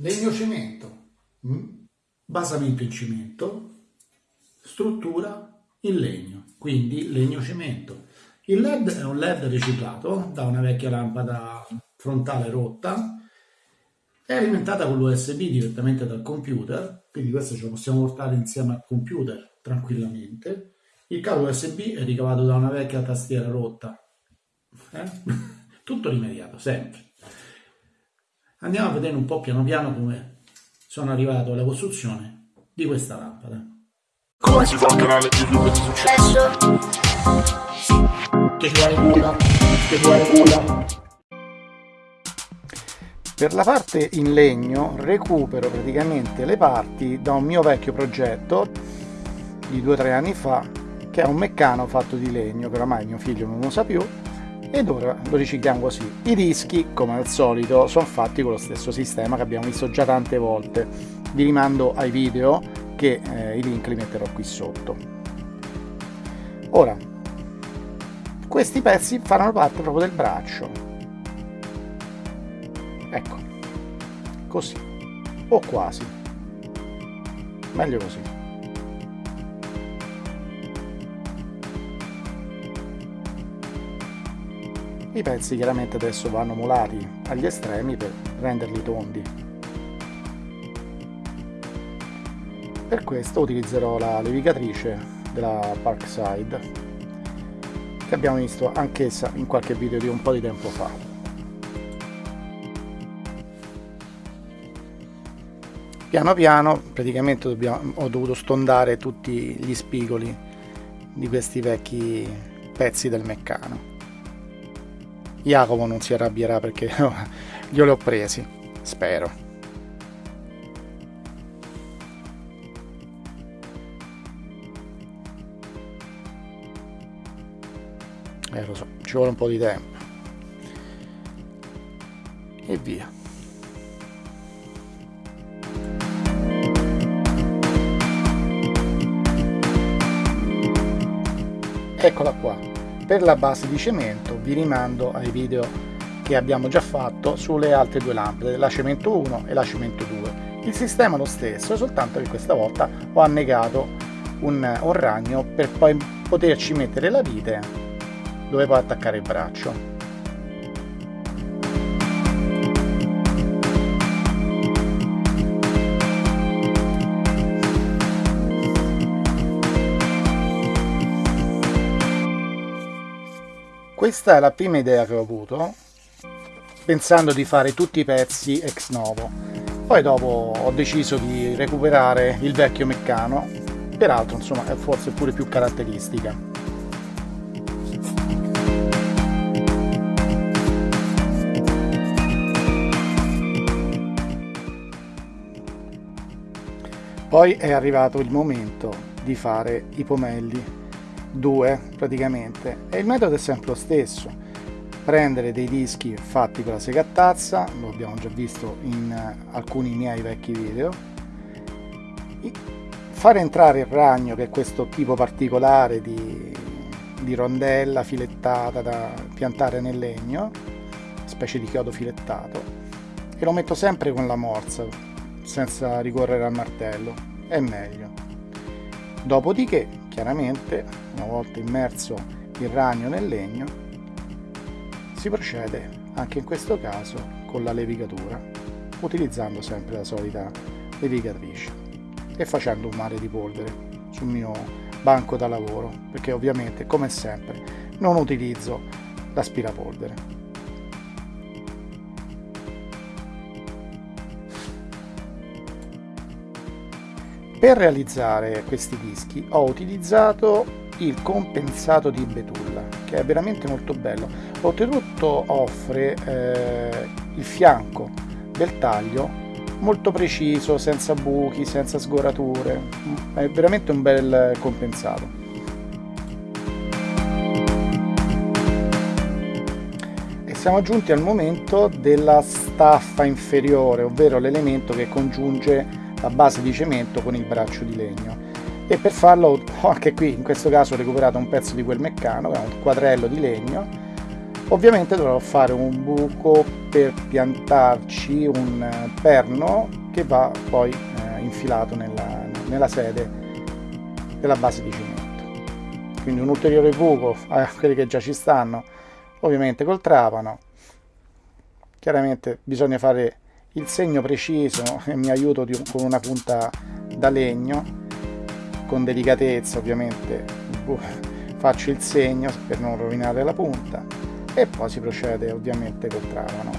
legno cemento, mm? basamento in cemento, struttura in legno, quindi legno cemento. Il LED è un LED riciclato da una vecchia lampada frontale rotta, è alimentata con l'USB direttamente dal computer, quindi questo ce lo possiamo portare insieme al computer tranquillamente. Il cavo USB è ricavato da una vecchia tastiera rotta, eh? tutto rimediato, sempre. Andiamo a vedere un po' piano piano come sono arrivato alla costruzione di questa lampada. Come si fa un canale YouTube di successo? Che vuole culo, che vuole culo. Per la parte in legno recupero praticamente le parti da un mio vecchio progetto di due o tre anni fa che è un meccano fatto di legno che oramai mio figlio non usa più ed ora lo ricicliamo così. I dischi, come al solito, sono fatti con lo stesso sistema che abbiamo visto già tante volte. Vi rimando ai video che eh, i link li metterò qui sotto. Ora, questi pezzi faranno parte proprio del braccio ecco così o quasi meglio così i pezzi chiaramente adesso vanno molati agli estremi per renderli tondi per questo utilizzerò la levigatrice della Parkside che abbiamo visto anch'essa in qualche video di un po' di tempo fa. Piano piano praticamente dobbiamo, ho dovuto stondare tutti gli spigoli di questi vecchi pezzi del meccano. Jacopo non si arrabbierà perché glieli ho presi, spero. eh lo so ci vuole un po' di tempo. E via. Eccola qua per la base di cemento vi rimando ai video che abbiamo già fatto sulle altre due lampade la cemento 1 e la cemento 2 il sistema è lo stesso soltanto che questa volta ho annegato un, un ragno per poi poterci mettere la vite dove puoi attaccare il braccio questa è la prima idea che ho avuto pensando di fare tutti i pezzi ex novo. Poi dopo ho deciso di recuperare il vecchio meccano. Peraltro insomma è forse pure più caratteristica. Poi è arrivato il momento di fare i pomelli, due praticamente, e il metodo è sempre lo stesso. Prendere dei dischi fatti con la segattazza, lo abbiamo già visto in alcuni miei vecchi video, fare entrare il ragno, che è questo tipo particolare di, di rondella filettata da piantare nel legno, specie di chiodo filettato, e lo metto sempre con la morsa, senza ricorrere al martello, è meglio. Dopodiché, chiaramente, una volta immerso il ragno nel legno, si procede anche in questo caso con la levigatura, utilizzando sempre la solita levigatrice e facendo un mare di polvere sul mio banco da lavoro, perché ovviamente, come sempre, non utilizzo l'aspirapolvere. Per realizzare questi dischi ho utilizzato il compensato di Betulla che è veramente molto bello. Oltretutto offre eh, il fianco del taglio molto preciso senza buchi senza sgorature. È veramente un bel compensato. E siamo giunti al momento della staffa inferiore ovvero l'elemento che congiunge la base di cemento con il braccio di legno. E per farlo ho anche qui in questo caso ho recuperato un pezzo di quel meccano che un quadrello di legno. Ovviamente dovrò fare un buco per piantarci un perno che va poi eh, infilato nella, nella sede della base di cemento. Quindi un ulteriore buco a quelli che già ci stanno ovviamente col trapano. Chiaramente bisogna fare il segno preciso e mi aiuto di, con una punta da legno con delicatezza ovviamente faccio il segno per non rovinare la punta e poi si procede ovviamente col trapano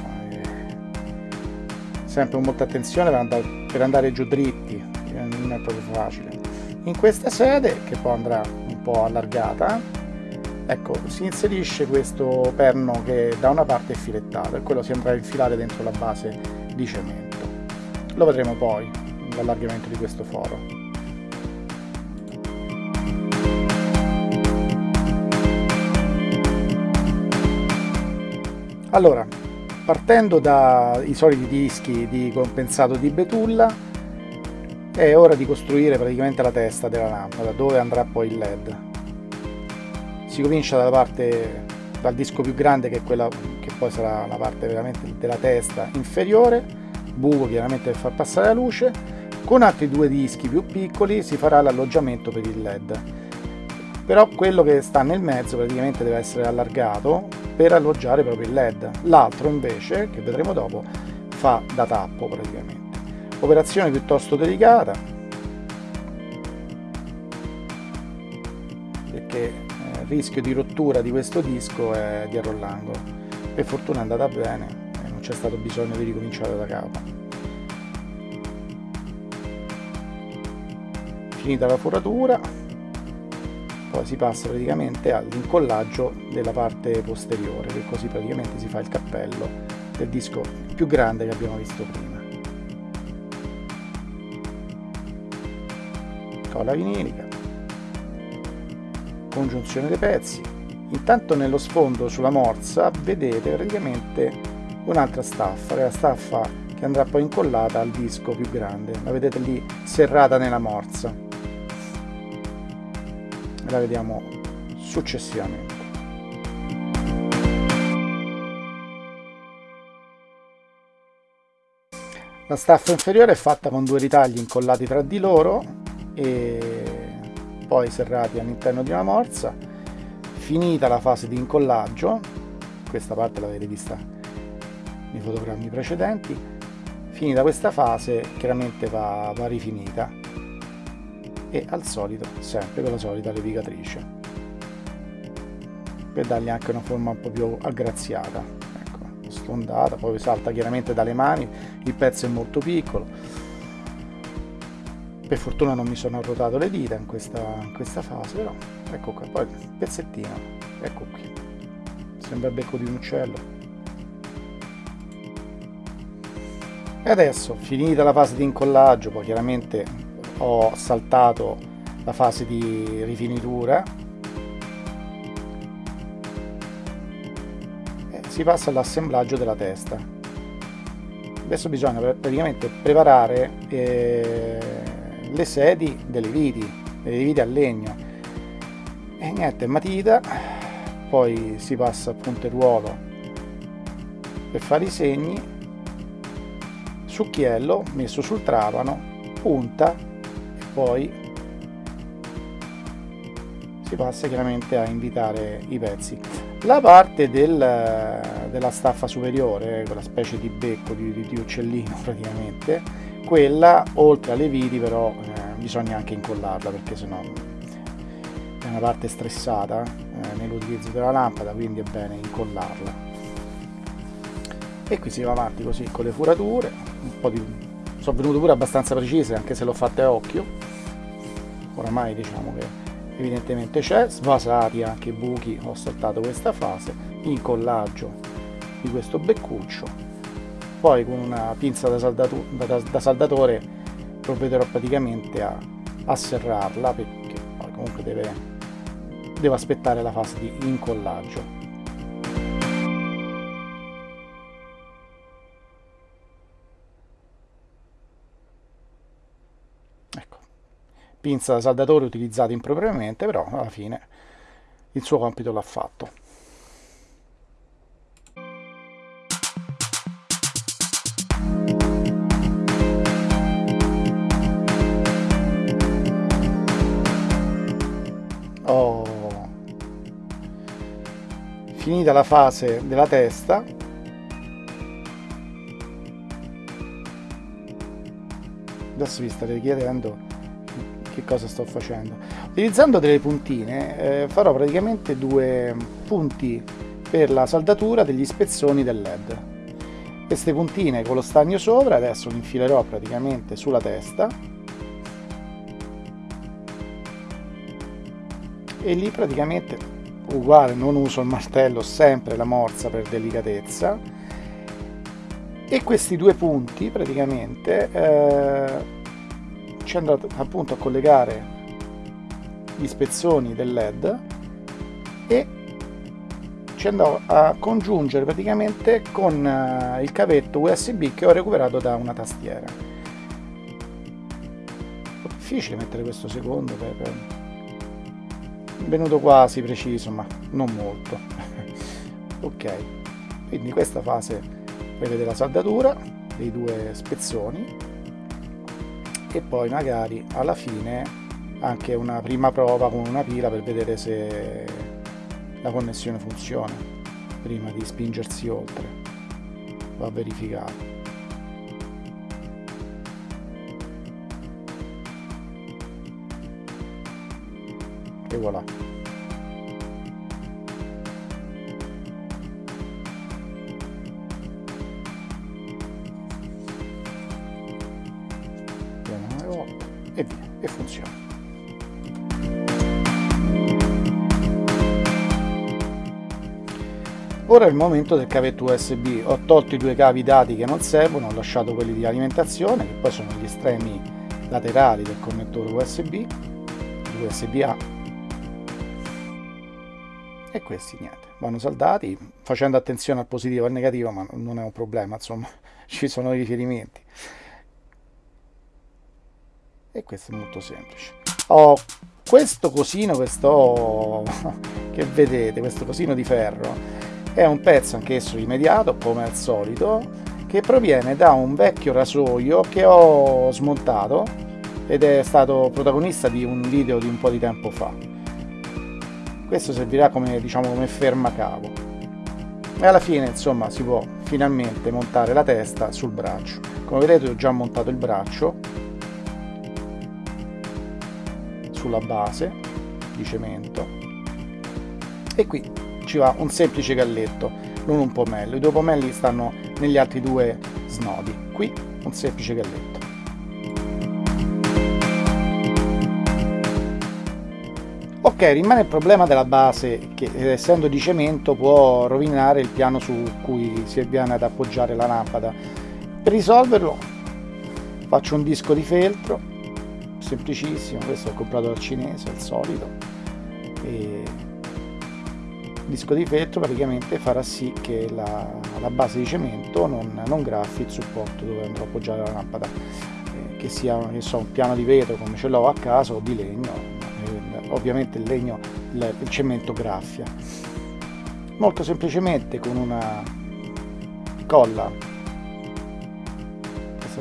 sempre con molta attenzione per andare, per andare giù dritti non è proprio facile. In questa sede che poi andrà un po' allargata ecco si inserisce questo perno che da una parte è filettato e quello si andrà a infilare dentro la base di cemento. Lo vedremo poi l'allargamento di questo foro. Allora partendo dai soliti dischi di compensato di betulla è ora di costruire praticamente la testa della lampada dove andrà poi il led si comincia dalla parte dal disco più grande che è quella che poi sarà la parte veramente della testa inferiore buco chiaramente per far passare la luce con altri due dischi più piccoli si farà l'alloggiamento per il led. Però quello che sta nel mezzo praticamente deve essere allargato per alloggiare proprio il led. L'altro invece che vedremo dopo fa da tappo praticamente. Operazione piuttosto delicata rischio di rottura di questo disco è dietro l'angolo. Per fortuna è andata bene e non c'è stato bisogno di ricominciare da capo. Finita la foratura poi si passa praticamente all'incollaggio della parte posteriore che così praticamente si fa il cappello del disco più grande che abbiamo visto prima. Colla vinilica congiunzione dei pezzi. Intanto nello sfondo sulla morsa vedete praticamente un'altra staffa la staffa che andrà poi incollata al disco più grande. La vedete lì serrata nella morsa. La vediamo successivamente. La staffa inferiore è fatta con due ritagli incollati tra di loro e poi serrati all'interno di una morsa. Finita la fase di incollaggio, questa parte l'avete vista nei fotogrammi precedenti, finita questa fase chiaramente va, va rifinita e al solito sempre con la solita levigatrice per dargli anche una forma un po' più aggraziata ecco, sfondata, poi salta chiaramente dalle mani il pezzo è molto piccolo per fortuna non mi sono arrotato le dita in questa, in questa fase però ecco qua, poi il pezzettino ecco qui. Sembra il becco di un uccello. E adesso finita la fase di incollaggio poi chiaramente ho saltato la fase di rifinitura. E si passa all'assemblaggio della testa. Adesso bisogna praticamente preparare eh, le sedi delle viti delle viti a legno. E niente matita poi si passa appunto il ruolo per fare i segni succhiello messo sul trapano punta poi si passa chiaramente a invitare i pezzi. La parte del, della staffa superiore quella specie di becco di, di uccellino praticamente quella oltre alle viti però eh, bisogna anche incollarla perché sennò è una parte stressata eh, nell'utilizzo della lampada quindi è bene incollarla. E qui si va avanti così con le furature un po' di sono venute pure abbastanza precise anche se l'ho fatte a occhio. Oramai diciamo che evidentemente c'è svasati anche i buchi ho saltato questa fase incollaggio di questo beccuccio poi con una pinza da, da, da saldatore provvederò praticamente a, a serrarla perché poi comunque deve, devo aspettare la fase di incollaggio pinza da saldatore utilizzata impropriamente, però alla fine il suo compito l'ha fatto. Finita la fase della testa. Adesso vi starete chiedendo che cosa sto facendo. Utilizzando delle puntine eh, farò praticamente due punti per la saldatura degli spezzoni del led. Queste puntine con lo stagno sopra adesso le infilerò praticamente sulla testa. E lì praticamente uguale non uso il martello sempre la morsa per delicatezza. E questi due punti praticamente eh, ci andrò appunto a collegare gli spezzoni del led e ci andrò a congiungere praticamente con uh, il cavetto USB che ho recuperato da una tastiera. Difficile mettere questo secondo per... venuto quasi preciso ma non molto. Ok. Quindi questa fase vedete la saldatura dei due spezzoni e poi magari alla fine anche una prima prova con una pila per vedere se la connessione funziona prima di spingersi oltre. Va verificato e voilà. E via, e funziona. Ora è il momento del cavetto USB, ho tolto i due cavi dati che non servono, ho lasciato quelli di alimentazione che poi sono gli estremi laterali del connettore USB, USB-A e questi niente, vanno saldati facendo attenzione al positivo e al negativo ma non è un problema, insomma ci sono i riferimenti. E questo è molto semplice. Ho questo cosino questo che vedete questo cosino di ferro è un pezzo anch'esso rimediato come al solito che proviene da un vecchio rasoio che ho smontato ed è stato protagonista di un video di un po' di tempo fa questo servirà come diciamo come fermacavo e alla fine insomma si può finalmente montare la testa sul braccio. Come vedete ho già montato il braccio sulla base di cemento. E qui ci va un semplice galletto non un pomello i due pomelli stanno negli altri due snodi. Qui un semplice galletto ok rimane il problema della base che essendo di cemento può rovinare il piano su cui si viene ad appoggiare la lampada. Per risolverlo faccio un disco di feltro semplicissimo questo ho comprato al cinese al solito e il disco di feltro praticamente farà sì che la, la base di cemento non, non, graffi il supporto dove andrò a appoggiare la lampada eh, che sia so, un piano di vetro come ce l'ho a casa o di legno eh, ovviamente il legno il, cemento graffia. Molto semplicemente con una colla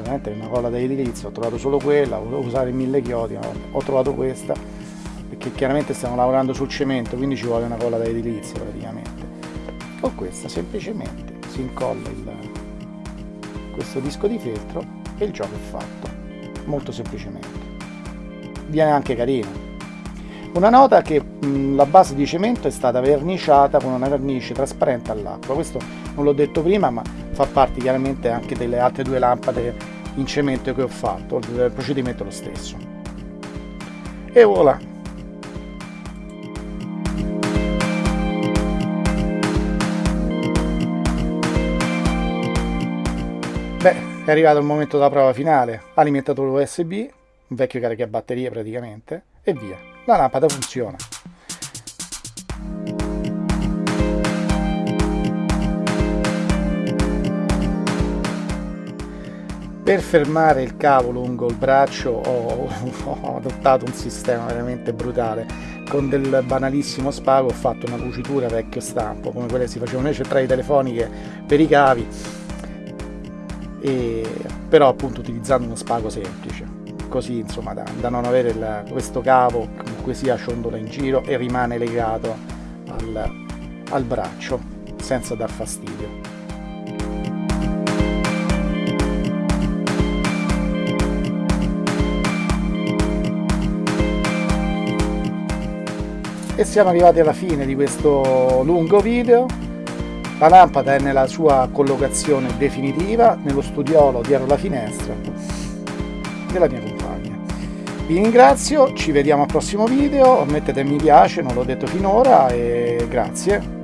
veramente una colla da edilizia ho trovato solo quella volevo usare mille chiodi ma ho trovato questa perché chiaramente stiamo lavorando sul cemento quindi ci vuole una colla da edilizia praticamente. Con questa semplicemente si incolla il, questo disco di feltro e il gioco è fatto molto semplicemente. Viene anche carino una nota che mh, la base di cemento è stata verniciata con una vernice trasparente all'acqua. Questo non l'ho detto prima ma fa parte chiaramente anche delle altre due lampade in cemento che ho fatto il procedimento è lo stesso. E voilà. Beh è arrivato il momento della prova finale. Alimentatore usb un vecchio caricabatterie praticamente e via la lampada funziona. Per fermare il cavo lungo il braccio ho, ho, adottato un sistema veramente brutale. Con del banalissimo spago ho fatto una cucitura vecchio stampo come quelle si facevano nelle centrali telefoniche per i cavi. E, però appunto utilizzando uno spago semplice. Così insomma da, da non avere il, questo cavo comunque sia ciondola in giro e rimane legato al, al braccio senza dar fastidio. E siamo arrivati alla fine di questo lungo video. La lampada è nella sua collocazione definitiva nello studiolo dietro la finestra della mia compagna. Vi ringrazio, ci vediamo al prossimo video, mettete mi piace, non l'ho detto finora e grazie.